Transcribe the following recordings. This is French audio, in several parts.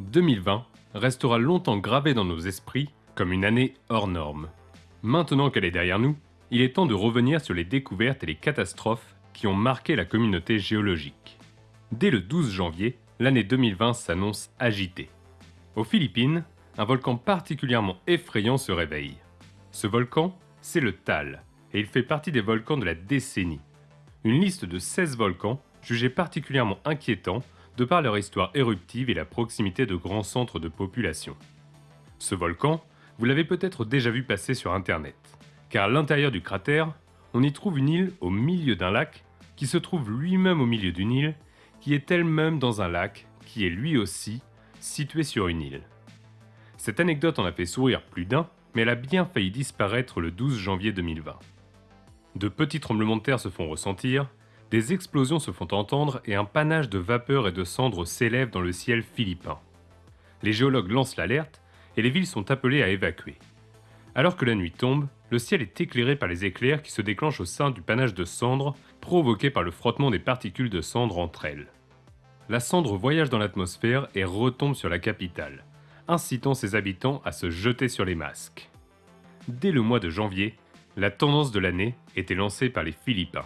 2020 restera longtemps gravé dans nos esprits comme une année hors norme. Maintenant qu'elle est derrière nous, il est temps de revenir sur les découvertes et les catastrophes qui ont marqué la communauté géologique. Dès le 12 janvier, l'année 2020 s'annonce agitée. Aux Philippines, un volcan particulièrement effrayant se réveille. Ce volcan, c'est le Tal, et il fait partie des volcans de la décennie. Une liste de 16 volcans jugés particulièrement inquiétants de par leur histoire éruptive et la proximité de grands centres de population. Ce volcan, vous l'avez peut-être déjà vu passer sur Internet, car à l'intérieur du cratère, on y trouve une île au milieu d'un lac, qui se trouve lui-même au milieu d'une île, qui est elle-même dans un lac, qui est lui aussi situé sur une île. Cette anecdote en a fait sourire plus d'un, mais elle a bien failli disparaître le 12 janvier 2020. De petits tremblements de terre se font ressentir, des explosions se font entendre et un panache de vapeur et de cendres s'élève dans le ciel philippin. Les géologues lancent l'alerte et les villes sont appelées à évacuer. Alors que la nuit tombe, le ciel est éclairé par les éclairs qui se déclenchent au sein du panache de cendres provoqué par le frottement des particules de cendres entre elles. La cendre voyage dans l'atmosphère et retombe sur la capitale, incitant ses habitants à se jeter sur les masques. Dès le mois de janvier, la tendance de l'année était lancée par les Philippins.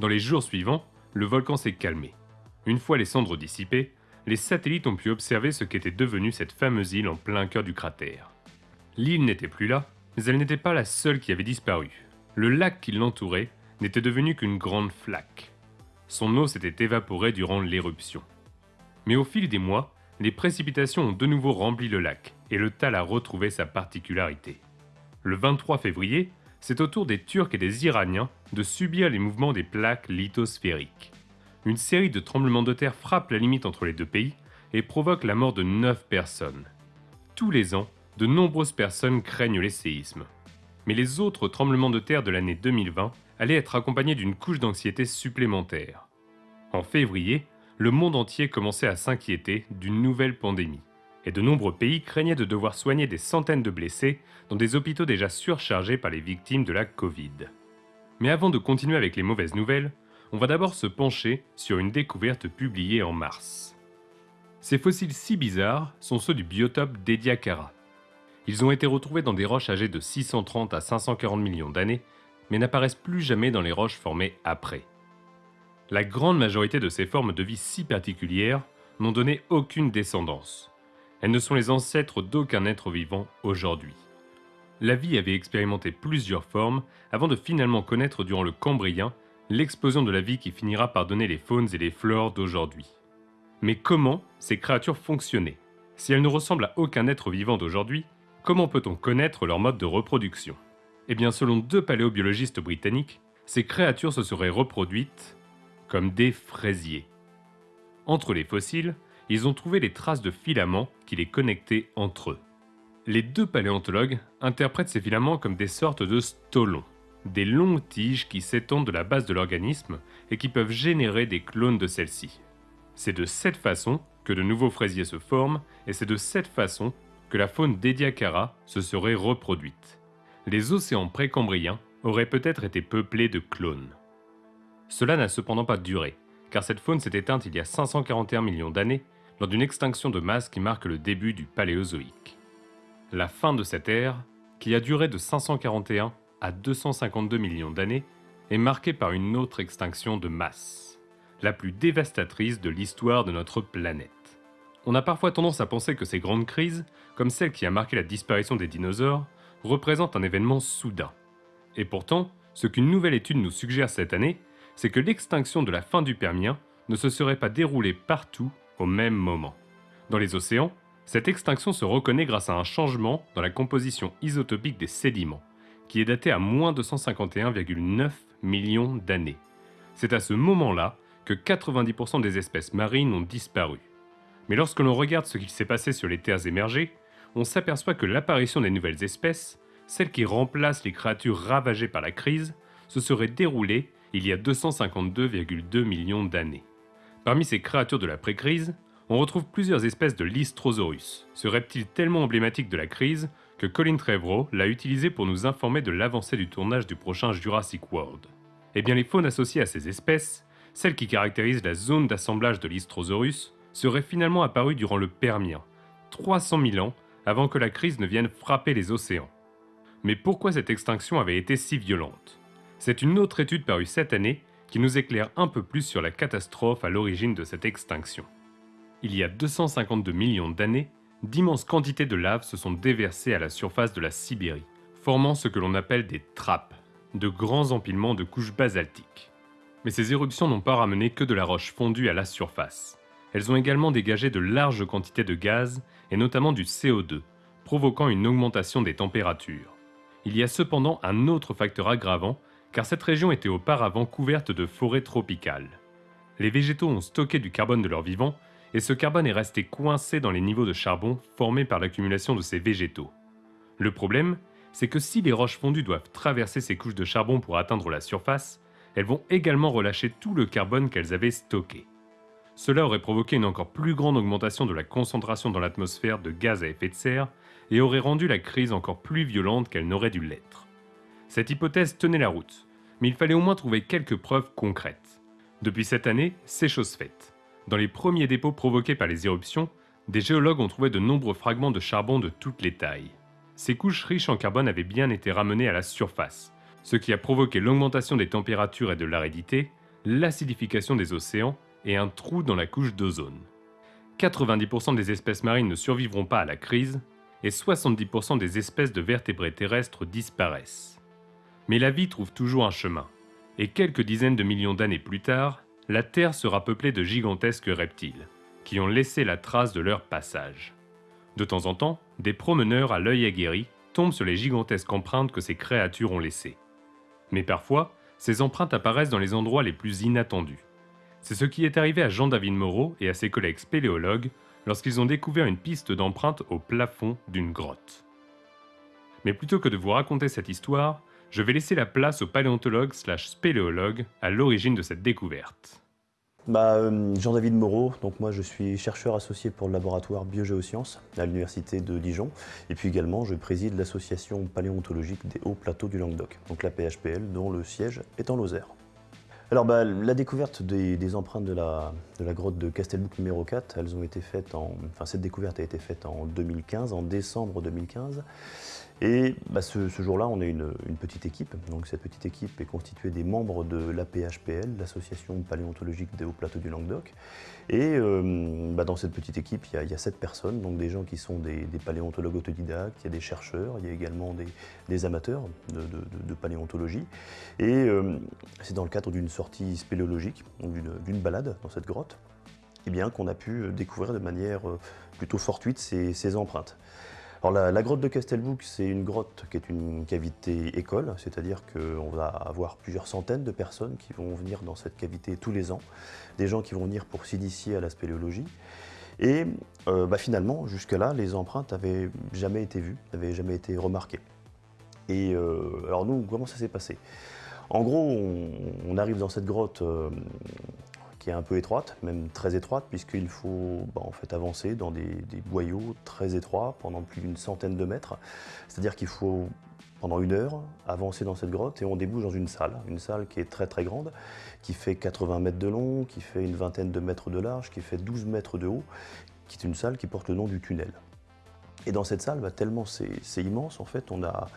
Dans les jours suivants, le volcan s'est calmé. Une fois les cendres dissipées, les satellites ont pu observer ce qu'était devenue cette fameuse île en plein cœur du cratère. L'île n'était plus là, mais elle n'était pas la seule qui avait disparu. Le lac qui l'entourait n'était devenu qu'une grande flaque. Son eau s'était évaporée durant l'éruption. Mais au fil des mois, les précipitations ont de nouveau rempli le lac et le Tal a retrouvé sa particularité. Le 23 février, c'est au tour des Turcs et des Iraniens de subir les mouvements des plaques lithosphériques. Une série de tremblements de terre frappe la limite entre les deux pays et provoque la mort de 9 personnes. Tous les ans, de nombreuses personnes craignent les séismes. Mais les autres tremblements de terre de l'année 2020 allaient être accompagnés d'une couche d'anxiété supplémentaire. En février, le monde entier commençait à s'inquiéter d'une nouvelle pandémie et de nombreux pays craignaient de devoir soigner des centaines de blessés dans des hôpitaux déjà surchargés par les victimes de la Covid. Mais avant de continuer avec les mauvaises nouvelles, on va d'abord se pencher sur une découverte publiée en mars. Ces fossiles si bizarres sont ceux du biotope d'Ediacara. Ils ont été retrouvés dans des roches âgées de 630 à 540 millions d'années, mais n'apparaissent plus jamais dans les roches formées après. La grande majorité de ces formes de vie si particulières n'ont donné aucune descendance, elles ne sont les ancêtres d'aucun être vivant aujourd'hui. La vie avait expérimenté plusieurs formes avant de finalement connaître durant le Cambrien l'explosion de la vie qui finira par donner les faunes et les flores d'aujourd'hui. Mais comment ces créatures fonctionnaient? Si elles ne ressemblent à aucun être vivant d'aujourd'hui, comment peut-on connaître leur mode de reproduction? Eh bien selon deux paléobiologistes britanniques, ces créatures se seraient reproduites comme des fraisiers. Entre les fossiles, ils ont trouvé les traces de filaments qui les connectaient entre eux. Les deux paléontologues interprètent ces filaments comme des sortes de stolons, des longues tiges qui s'étendent de la base de l'organisme et qui peuvent générer des clones de celles-ci. C'est de cette façon que de nouveaux fraisiers se forment et c'est de cette façon que la faune d'Ediacara se serait reproduite. Les océans précambriens auraient peut-être été peuplés de clones. Cela n'a cependant pas duré, car cette faune s'est éteinte il y a 541 millions d'années lors d'une extinction de masse qui marque le début du Paléozoïque. La fin de cette ère, qui a duré de 541 à 252 millions d'années, est marquée par une autre extinction de masse, la plus dévastatrice de l'histoire de notre planète. On a parfois tendance à penser que ces grandes crises, comme celle qui a marqué la disparition des dinosaures, représentent un événement soudain. Et pourtant, ce qu'une nouvelle étude nous suggère cette année, c'est que l'extinction de la fin du Permien ne se serait pas déroulée partout au même moment. Dans les océans, cette extinction se reconnaît grâce à un changement dans la composition isotopique des sédiments, qui est daté à moins 251,9 millions d'années. C'est à ce moment-là que 90% des espèces marines ont disparu. Mais lorsque l'on regarde ce qui s'est passé sur les terres émergées, on s'aperçoit que l'apparition des nouvelles espèces, celles qui remplacent les créatures ravagées par la crise, se serait déroulée il y a 252,2 millions d'années. Parmi ces créatures de la pré-crise, on retrouve plusieurs espèces de Lystrosaurus, ce reptile tellement emblématique de la crise que Colin Trevorrow l'a utilisé pour nous informer de l'avancée du tournage du prochain Jurassic World. Eh bien les faunes associées à ces espèces, celles qui caractérisent la zone d'assemblage de Lystrosaurus, serait finalement apparu durant le Permien, 300 000 ans avant que la crise ne vienne frapper les océans. Mais pourquoi cette extinction avait été si violente? C'est une autre étude parue cette année qui nous éclaire un peu plus sur la catastrophe à l'origine de cette extinction. Il y a 252 millions d'années, d'immenses quantités de lave se sont déversées à la surface de la Sibérie, formant ce que l'on appelle des trappes, de grands empilements de couches basaltiques. Mais ces éruptions n'ont pas ramené que de la roche fondue à la surface. Elles ont également dégagé de larges quantités de gaz, et notamment du CO2, provoquant une augmentation des températures. Il y a cependant un autre facteur aggravant, car cette région était auparavant couverte de forêts tropicales. Les végétaux ont stocké du carbone de leur vivant, et ce carbone est resté coincé dans les niveaux de charbon formés par l'accumulation de ces végétaux. Le problème, c'est que si les roches fondues doivent traverser ces couches de charbon pour atteindre la surface, elles vont également relâcher tout le carbone qu'elles avaient stocké. Cela aurait provoqué une encore plus grande augmentation de la concentration dans l'atmosphère de gaz à effet de serre et aurait rendu la crise encore plus violente qu'elle n'aurait dû l'être. Cette hypothèse tenait la route, mais il fallait au moins trouver quelques preuves concrètes. Depuis cette année, c'est chose faite. Dans les premiers dépôts provoqués par les éruptions, des géologues ont trouvé de nombreux fragments de charbon de toutes les tailles. Ces couches riches en carbone avaient bien été ramenées à la surface, ce qui a provoqué l'augmentation des températures et de l'aridité, l'acidification des océans et un trou dans la couche d'ozone. 90% des espèces marines ne survivront pas à la crise et 70% des espèces de vertébrés terrestres disparaissent. Mais la vie trouve toujours un chemin, et quelques dizaines de millions d'années plus tard, la Terre sera peuplée de gigantesques reptiles, qui ont laissé la trace de leur passage. De temps en temps, des promeneurs à l'œil aguerri tombent sur les gigantesques empreintes que ces créatures ont laissées. Mais parfois, ces empreintes apparaissent dans les endroits les plus inattendus. C'est ce qui est arrivé à Jean-David Moreau et à ses collègues spéléologues lorsqu'ils ont découvert une piste d'empreintes au plafond d'une grotte. Mais plutôt que de vous raconter cette histoire, je vais laisser la place au paléontologue slash spéléologue à l'origine de cette découverte. Bah, euh, Jean-David Moreau, donc moi je suis chercheur associé pour le laboratoire Biogéosciences à l'université de Dijon et puis également je préside l'association paléontologique des hauts plateaux du Languedoc, donc la PHPL dont le siège est en Lozère. Alors bah, la découverte des, empreintes de la, grotte de Castelbouc numéro 4, elles ont été faites en, enfin cette découverte a été faite en 2015, en décembre 2015 et bah, ce, jour-là, on est une, petite équipe. Donc cette petite équipe est constituée des membres de l'APHPL, l'Association paléontologique des hauts plateaux du Languedoc. Et euh, bah, dans cette petite équipe, il y, a, sept personnes, donc des gens qui sont des, paléontologues autodidactes, il y a des chercheurs, il y a également des, amateurs de, paléontologie. Et euh, c'est dans le cadre d'une sortie spéléologique, d'une balade dans cette grotte, eh qu'on a pu découvrir de manière euh, plutôt fortuite ces empreintes la, grotte de Castelbouc, c'est une grotte qui est une cavité école, c'est-à-dire qu'on va avoir plusieurs centaines de personnes qui vont venir dans cette cavité tous les ans, des gens qui vont venir pour s'initier à la spéléologie. Et euh, bah, finalement, jusque-là, les empreintes n'avaient jamais été vues, n'avaient jamais été remarquées. Et euh, alors nous, comment ça s'est passé? En gros, on, arrive dans cette grotte euh, qui est un peu étroite, même très étroite, puisqu'il faut bah, en fait avancer dans des, boyaux très étroits pendant plus d'une centaine de mètres. C'est-à-dire qu'il faut, pendant une heure, avancer dans cette grotte et on débouche dans une salle, une salle qui est très très grande, qui fait 80 mètres de long, qui fait une vingtaine de mètres de large, qui fait 12 mètres de haut, qui est une salle qui porte le nom du tunnel. Et dans cette salle, bah, tellement c'est immense, en fait, on a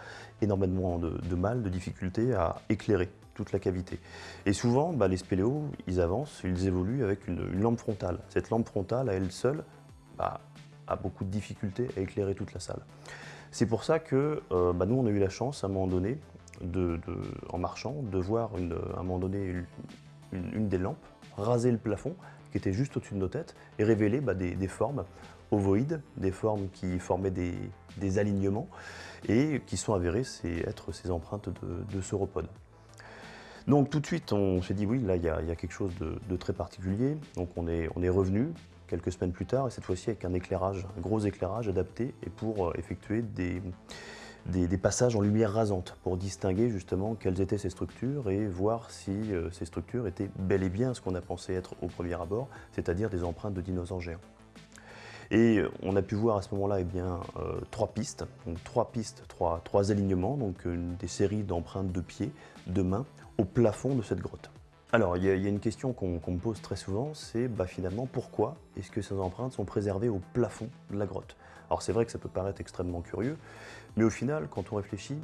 énormément de, mal, de difficultés à éclairer toute la cavité. Et souvent, bah, les spéléos, ils avancent, ils évoluent avec une, lampe frontale. Cette lampe frontale, à elle seule, bah, a beaucoup de difficultés à éclairer toute la salle. C'est pour ça que euh, bah, nous, on a eu la chance, à un moment donné, de, en marchant, de voir une, à un moment donné une, des lampes raser le plafond qui était juste au-dessus de nos têtes et révéler des, formes ovoïdes, des formes qui formaient des, alignements et qui sont avérées être ces empreintes de, de sauropodes. Donc tout de suite, on s'est dit oui, là, il y, a quelque chose de, très particulier. Donc on est, revenu quelques semaines plus tard, et cette fois-ci avec un éclairage, un gros éclairage adapté, et pour euh, effectuer des, des, passages en lumière rasante, pour distinguer justement quelles étaient ces structures et voir si euh, ces structures étaient bel et bien ce qu'on a pensé être au premier abord, c'est-à-dire des empreintes de dinosaures géants. Et euh, on a pu voir à ce moment-là eh bien, trois pistes, donc trois pistes, trois, alignements, donc des séries d'empreintes de pieds, de mains, au plafond de cette grotte. Alors, il y, a une question qu'on me pose très souvent, c'est bah, finalement pourquoi est-ce que ces empreintes sont préservées au plafond de la grotte? Alors c'est vrai que ça peut paraître extrêmement curieux, mais au final, quand on réfléchit,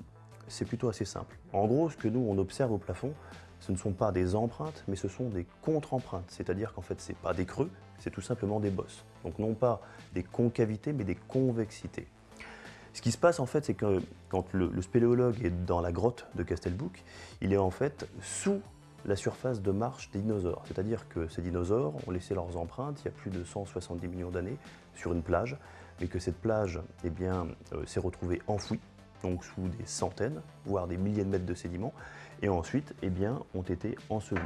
c'est plutôt assez simple. En gros, ce que nous, on observe au plafond, ce ne sont pas des empreintes, mais ce sont des contre-empreintes. C'est-à-dire qu'en fait, ce n'est pas des creux, c'est tout simplement des bosses. Donc non pas des concavités, mais des convexités. Ce qui se passe en fait, c'est que quand le, spéléologue est dans la grotte de Castelbouc, il est en fait sous la surface de marche des dinosaures. C'est-à-dire que ces dinosaures ont laissé leurs empreintes il y a plus de 170 millions d'années sur une plage, mais que cette plage eh euh, s'est retrouvée enfouie, donc sous des centaines, voire des milliers de mètres de sédiments, et ensuite eh ont été ensevelis.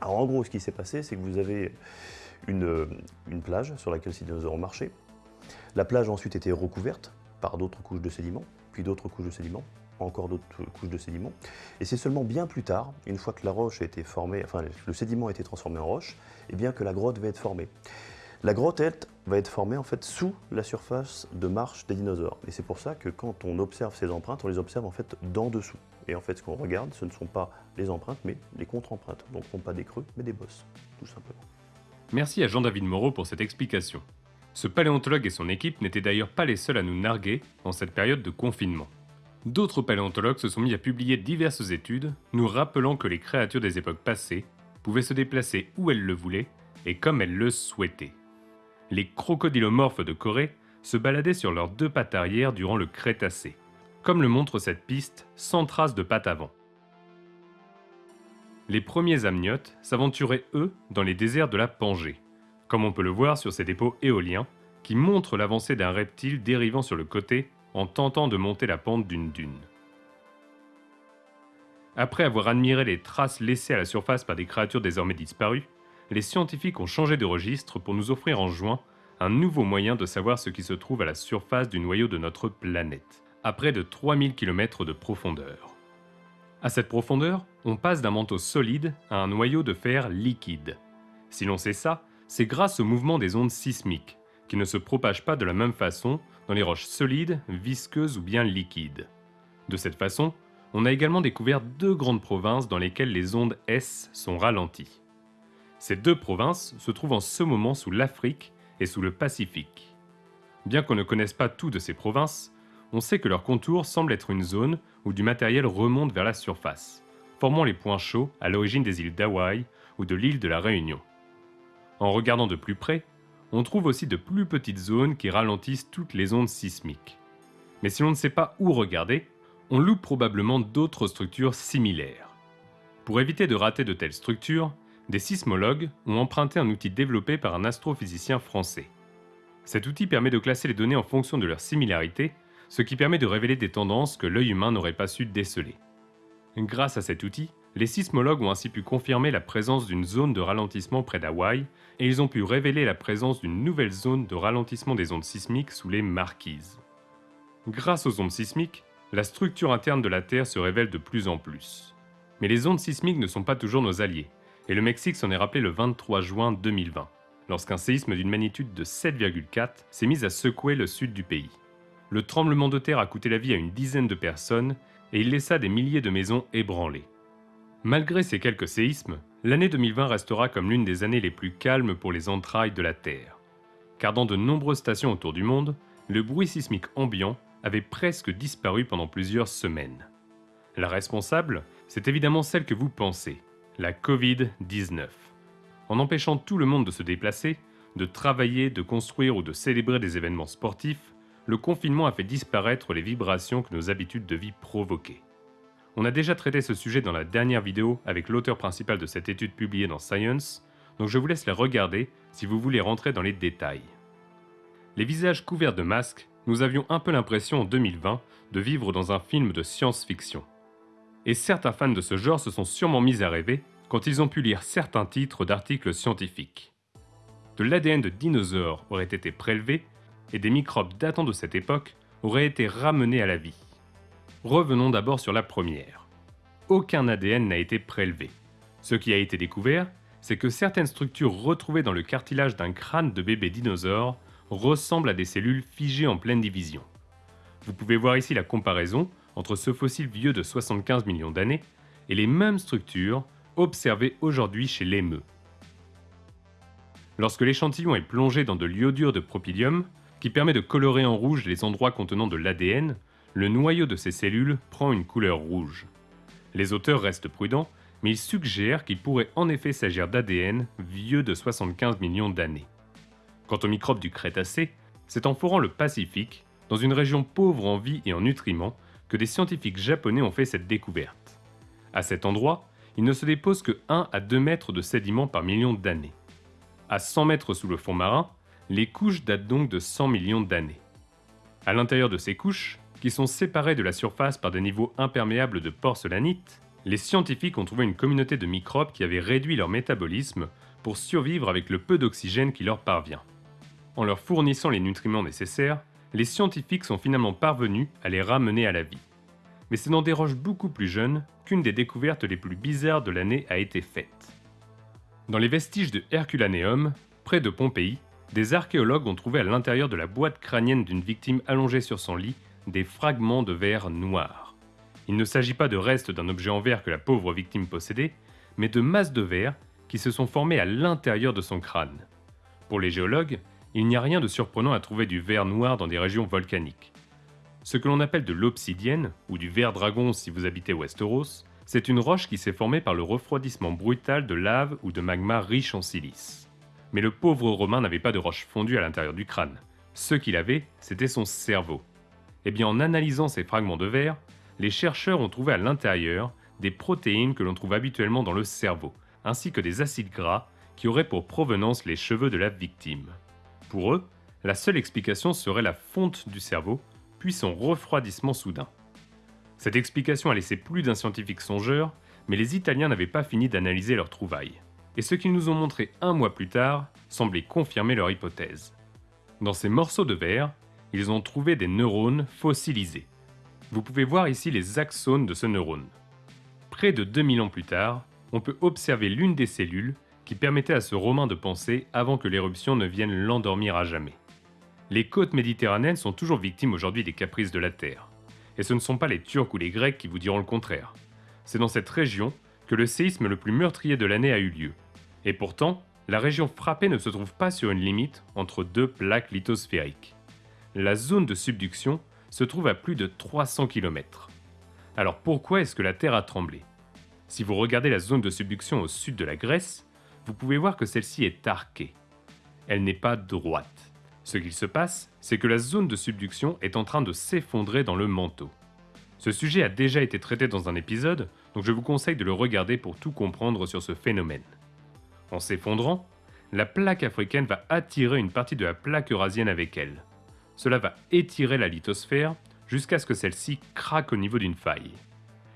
Alors en gros, ce qui s'est passé, c'est que vous avez une, euh, plage sur laquelle ces dinosaures ont marché. La plage a ensuite été recouverte par d'autres couches de sédiments, puis d'autres couches de sédiments, encore d'autres couches de sédiments. Et c'est seulement bien plus tard, une fois que la roche a été formée, le sédiment a été transformé en roche, eh bien que la grotte va être formée. La grotte, elle, va être formée en fait sous la surface de marche des dinosaures. Et c'est pour ça que quand on observe ces empreintes, on les observe en fait d'en dessous. Et en fait, ce qu'on regarde, ce ne sont pas les empreintes, mais les contre-empreintes. Donc non pas des creux, mais des bosses, tout simplement. Merci à Jean-David Moreau pour cette explication. Ce paléontologue et son équipe n'étaient d'ailleurs pas les seuls à nous narguer en cette période de confinement. D'autres paléontologues se sont mis à publier diverses études nous rappelant que les créatures des époques passées pouvaient se déplacer où elles le voulaient et comme elles le souhaitaient. Les crocodilomorphes de Corée se baladaient sur leurs deux pattes arrière durant le Crétacé, comme le montre cette piste sans trace de pattes avant. Les premiers amniotes s'aventuraient eux dans les déserts de la Pangée, comme on peut le voir sur ces dépôts éoliens qui montrent l'avancée d'un reptile dérivant sur le côté en tentant de monter la pente d'une dune. Après avoir admiré les traces laissées à la surface par des créatures désormais disparues, les scientifiques ont changé de registre pour nous offrir en juin un nouveau moyen de savoir ce qui se trouve à la surface du noyau de notre planète, à près de 3000 km de profondeur. À cette profondeur, on passe d'un manteau solide à un noyau de fer liquide. Si l'on sait ça, c'est grâce au mouvement des ondes sismiques, qui ne se propagent pas de la même façon dans les roches solides, visqueuses ou bien liquides. De cette façon, on a également découvert deux grandes provinces dans lesquelles les ondes S sont ralenties. Ces deux provinces se trouvent en ce moment sous l'Afrique et sous le Pacifique. Bien qu'on ne connaisse pas tout de ces provinces, on sait que leur contour semble être une zone où du matériel remonte vers la surface, formant les points chauds à l'origine des îles d'Hawaï ou de l'île de la Réunion. En regardant de plus près, on trouve aussi de plus petites zones qui ralentissent toutes les ondes sismiques. Mais si l'on ne sait pas où regarder, on loupe probablement d'autres structures similaires. Pour éviter de rater de telles structures, des sismologues ont emprunté un outil développé par un astrophysicien français. Cet outil permet de classer les données en fonction de leur similarité, ce qui permet de révéler des tendances que l'œil humain n'aurait pas su déceler. Grâce à cet outil, les sismologues ont ainsi pu confirmer la présence d'une zone de ralentissement près d'Hawaï et ils ont pu révéler la présence d'une nouvelle zone de ralentissement des ondes sismiques sous les marquises. Grâce aux ondes sismiques, la structure interne de la Terre se révèle de plus en plus. Mais les ondes sismiques ne sont pas toujours nos alliés, et le Mexique s'en est rappelé le 23 juin 2020, lorsqu'un séisme d'une magnitude de 7,4 s'est mis à secouer le sud du pays. Le tremblement de terre a coûté la vie à une dizaine de personnes et il laissa des milliers de maisons ébranlées. Malgré ces quelques séismes, l'année 2020 restera comme l'une des années les plus calmes pour les entrailles de la Terre. Car dans de nombreuses stations autour du monde, le bruit sismique ambiant avait presque disparu pendant plusieurs semaines. La responsable, c'est évidemment celle que vous pensez, la Covid-19. En empêchant tout le monde de se déplacer, de travailler, de construire ou de célébrer des événements sportifs, le confinement a fait disparaître les vibrations que nos habitudes de vie provoquaient. On a déjà traité ce sujet dans la dernière vidéo avec l'auteur principal de cette étude publiée dans Science, donc je vous laisse la regarder si vous voulez rentrer dans les détails. Les visages couverts de masques, nous avions un peu l'impression en 2020 de vivre dans un film de science-fiction. Et certains fans de ce genre se sont sûrement mis à rêver quand ils ont pu lire certains titres d'articles scientifiques. De l'ADN de dinosaures aurait été prélevé et des microbes datant de cette époque auraient été ramenés à la vie. Revenons d'abord sur la première. Aucun ADN n'a été prélevé. Ce qui a été découvert, c'est que certaines structures retrouvées dans le cartilage d'un crâne de bébé dinosaure ressemblent à des cellules figées en pleine division. Vous pouvez voir ici la comparaison entre ce fossile vieux de 75 millions d'années et les mêmes structures observée aujourd'hui chez l'émeu. Lorsque l'échantillon est plongé dans de l'iodure de propylium, qui permet de colorer en rouge les endroits contenant de l'ADN, le noyau de ces cellules prend une couleur rouge. Les auteurs restent prudents, mais ils suggèrent qu'il pourrait en effet s'agir d'ADN vieux de 75 millions d'années. Quant aux microbes du Crétacé, c'est en forant le Pacifique, dans une région pauvre en vie et en nutriments, que des scientifiques japonais ont fait cette découverte. À cet endroit, il ne se dépose que 1 à 2 mètres de sédiments par million d'années. À 100 mètres sous le fond marin, les couches datent donc de 100 millions d'années. À l'intérieur de ces couches, qui sont séparées de la surface par des niveaux imperméables de porcelagnite, les scientifiques ont trouvé une communauté de microbes qui avaient réduit leur métabolisme pour survivre avec le peu d'oxygène qui leur parvient. En leur fournissant les nutriments nécessaires, les scientifiques sont finalement parvenus à les ramener à la vie. Mais c'est dans des roches beaucoup plus jeunes qu'une des découvertes les plus bizarres de l'année a été faite. Dans les vestiges de Herculaneum, près de Pompéi, des archéologues ont trouvé à l'intérieur de la boîte crânienne d'une victime allongée sur son lit des fragments de verre noir. Il ne s'agit pas de restes d'un objet en verre que la pauvre victime possédait, mais de masses de verre qui se sont formées à l'intérieur de son crâne. Pour les géologues, il n'y a rien de surprenant à trouver du verre noir dans des régions volcaniques. Ce que l'on appelle de l'obsidienne, ou du verre dragon si vous habitez Westeros, c'est une roche qui s'est formée par le refroidissement brutal de lave ou de magma riche en silice. Mais le pauvre Romain n'avait pas de roche fondue à l'intérieur du crâne. Ce qu'il avait, c'était son cerveau. Eh bien en analysant ces fragments de verre, les chercheurs ont trouvé à l'intérieur des protéines que l'on trouve habituellement dans le cerveau, ainsi que des acides gras qui auraient pour provenance les cheveux de la victime. Pour eux, la seule explication serait la fonte du cerveau, puis son refroidissement soudain. Cette explication a laissé plus d'un scientifique songeur, mais les Italiens n'avaient pas fini d'analyser leurs trouvailles. Et ce qu'ils nous ont montré un mois plus tard semblait confirmer leur hypothèse. Dans ces morceaux de verre, ils ont trouvé des neurones fossilisés. Vous pouvez voir ici les axones de ce neurone. Près de 2000 ans plus tard, on peut observer l'une des cellules qui permettait à ce Romain de penser avant que l'éruption ne vienne l'endormir à jamais. Les côtes méditerranéennes sont toujours victimes aujourd'hui des caprices de la Terre. Et ce ne sont pas les Turcs ou les Grecs qui vous diront le contraire. C'est dans cette région que le séisme le plus meurtrier de l'année a eu lieu. Et pourtant, la région frappée ne se trouve pas sur une limite entre deux plaques lithosphériques. La zone de subduction se trouve à plus de 300 km. Alors pourquoi est-ce que la Terre a tremblé? Si vous regardez la zone de subduction au sud de la Grèce, vous pouvez voir que celle-ci est arquée. Elle n'est pas droite. Ce qu'il se passe, c'est que la zone de subduction est en train de s'effondrer dans le manteau. Ce sujet a déjà été traité dans un épisode, donc je vous conseille de le regarder pour tout comprendre sur ce phénomène. En s'effondrant, la plaque africaine va attirer une partie de la plaque eurasienne avec elle. Cela va étirer la lithosphère jusqu'à ce que celle-ci craque au niveau d'une faille.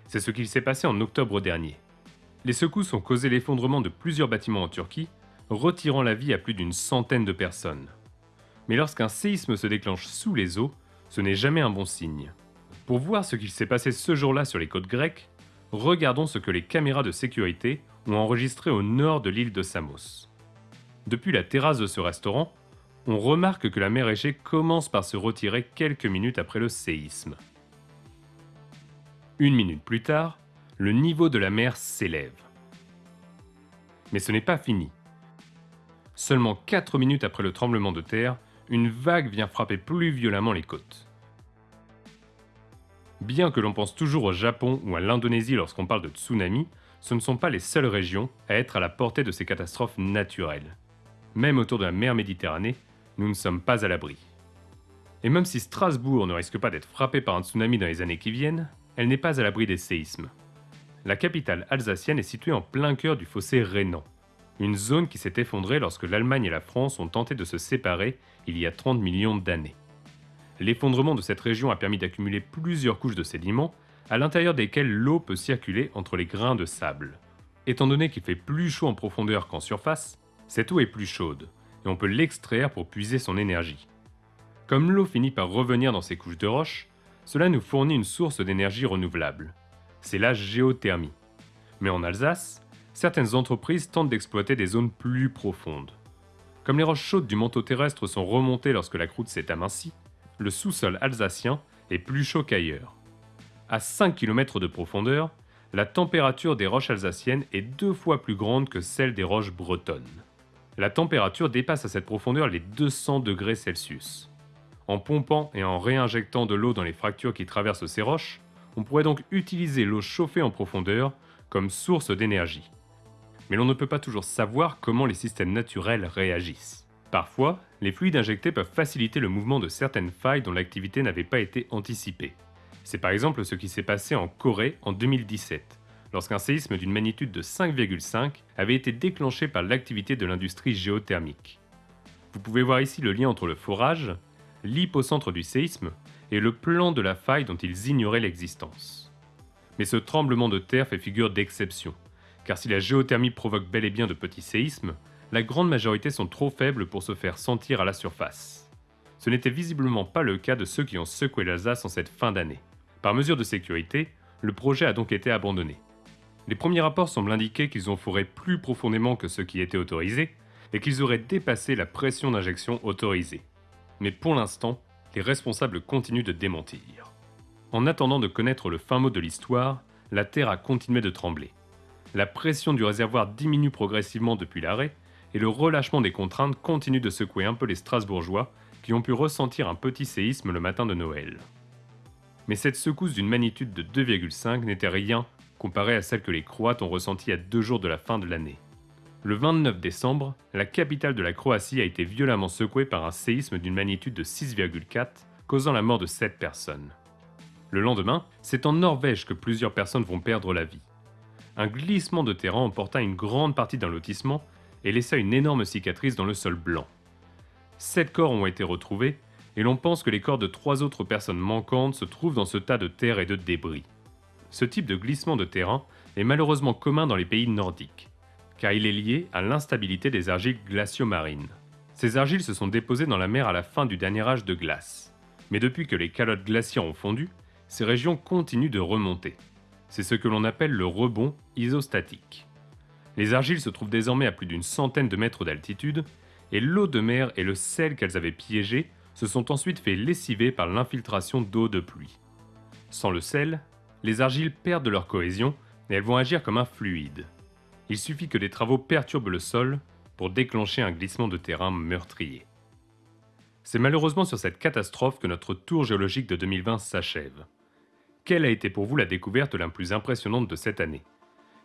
C'est ce qu'il s'est passé en octobre dernier. Les secousses ont causé l'effondrement de plusieurs bâtiments en Turquie, retirant la vie à plus d'une centaine de personnes. Mais lorsqu'un séisme se déclenche sous les eaux, ce n'est jamais un bon signe. Pour voir ce qu'il s'est passé ce jour-là sur les côtes grecques, regardons ce que les caméras de sécurité ont enregistré au nord de l'île de Samos. Depuis la terrasse de ce restaurant, on remarque que la mer Égée commence par se retirer quelques minutes après le séisme. Une minute plus tard, le niveau de la mer s'élève. Mais ce n'est pas fini. Seulement 4 minutes après le tremblement de terre, une vague vient frapper plus violemment les côtes. Bien que l'on pense toujours au Japon ou à l'Indonésie lorsqu'on parle de tsunami, ce ne sont pas les seules régions à être à la portée de ces catastrophes naturelles. Même autour de la mer Méditerranée, nous ne sommes pas à l'abri. Et même si Strasbourg ne risque pas d'être frappée par un tsunami dans les années qui viennent, elle n'est pas à l'abri des séismes la capitale alsacienne est située en plein cœur du fossé rhénan, une zone qui s'est effondrée lorsque l'Allemagne et la France ont tenté de se séparer il y a 30 millions d'années. L'effondrement de cette région a permis d'accumuler plusieurs couches de sédiments, à l'intérieur desquelles l'eau peut circuler entre les grains de sable. Étant donné qu'il fait plus chaud en profondeur qu'en surface, cette eau est plus chaude, et on peut l'extraire pour puiser son énergie. Comme l'eau finit par revenir dans ces couches de roche, cela nous fournit une source d'énergie renouvelable c'est la géothermie. Mais en Alsace, certaines entreprises tentent d'exploiter des zones plus profondes. Comme les roches chaudes du manteau terrestre sont remontées lorsque la croûte s'est amincie, le sous-sol alsacien est plus chaud qu'ailleurs. À 5 km de profondeur, la température des roches alsaciennes est deux fois plus grande que celle des roches bretonnes. La température dépasse à cette profondeur les 200 degrés Celsius. En pompant et en réinjectant de l'eau dans les fractures qui traversent ces roches, on pourrait donc utiliser l'eau chauffée en profondeur comme source d'énergie. Mais l'on ne peut pas toujours savoir comment les systèmes naturels réagissent. Parfois, les fluides injectés peuvent faciliter le mouvement de certaines failles dont l'activité n'avait pas été anticipée. C'est par exemple ce qui s'est passé en Corée en 2017, lorsqu'un séisme d'une magnitude de 5,5 avait été déclenché par l'activité de l'industrie géothermique. Vous pouvez voir ici le lien entre le forage, l'hypocentre du séisme et le plan de la faille dont ils ignoraient l'existence. Mais ce tremblement de terre fait figure d'exception, car si la géothermie provoque bel et bien de petits séismes, la grande majorité sont trop faibles pour se faire sentir à la surface. Ce n'était visiblement pas le cas de ceux qui ont secoué l'Alsace en cette fin d'année. Par mesure de sécurité, le projet a donc été abandonné. Les premiers rapports semblent indiquer qu'ils ont fourré plus profondément que ce qui était autorisé et qu'ils auraient dépassé la pression d'injection autorisée. Mais pour l'instant, les responsables continuent de démentir. En attendant de connaître le fin mot de l'histoire, la Terre a continué de trembler. La pression du réservoir diminue progressivement depuis l'arrêt, et le relâchement des contraintes continue de secouer un peu les Strasbourgeois qui ont pu ressentir un petit séisme le matin de Noël. Mais cette secousse d'une magnitude de 2,5 n'était rien comparée à celle que les Croates ont ressentie à deux jours de la fin de l'année. Le 29 décembre, la capitale de la Croatie a été violemment secouée par un séisme d'une magnitude de 6,4, causant la mort de 7 personnes. Le lendemain, c'est en Norvège que plusieurs personnes vont perdre la vie. Un glissement de terrain emporta une grande partie d'un lotissement et laissa une énorme cicatrice dans le sol blanc. Sept corps ont été retrouvés, et l'on pense que les corps de trois autres personnes manquantes se trouvent dans ce tas de terre et de débris. Ce type de glissement de terrain est malheureusement commun dans les pays nordiques car il est lié à l'instabilité des argiles glaciomarines. Ces argiles se sont déposées dans la mer à la fin du dernier âge de glace. Mais depuis que les calottes glaciaires ont fondu, ces régions continuent de remonter. C'est ce que l'on appelle le rebond isostatique. Les argiles se trouvent désormais à plus d'une centaine de mètres d'altitude, et l'eau de mer et le sel qu'elles avaient piégé se sont ensuite fait lessiver par l'infiltration d'eau de pluie. Sans le sel, les argiles perdent leur cohésion et elles vont agir comme un fluide. Il suffit que des travaux perturbent le sol pour déclencher un glissement de terrain meurtrier. C'est malheureusement sur cette catastrophe que notre tour géologique de 2020 s'achève. Quelle a été pour vous la découverte la plus impressionnante de cette année?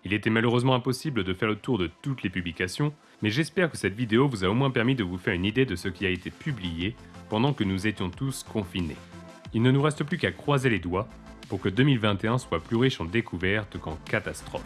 Il était malheureusement impossible de faire le tour de toutes les publications, mais j'espère que cette vidéo vous a au moins permis de vous faire une idée de ce qui a été publié pendant que nous étions tous confinés. Il ne nous reste plus qu'à croiser les doigts pour que 2021 soit plus riche en découvertes qu'en catastrophes.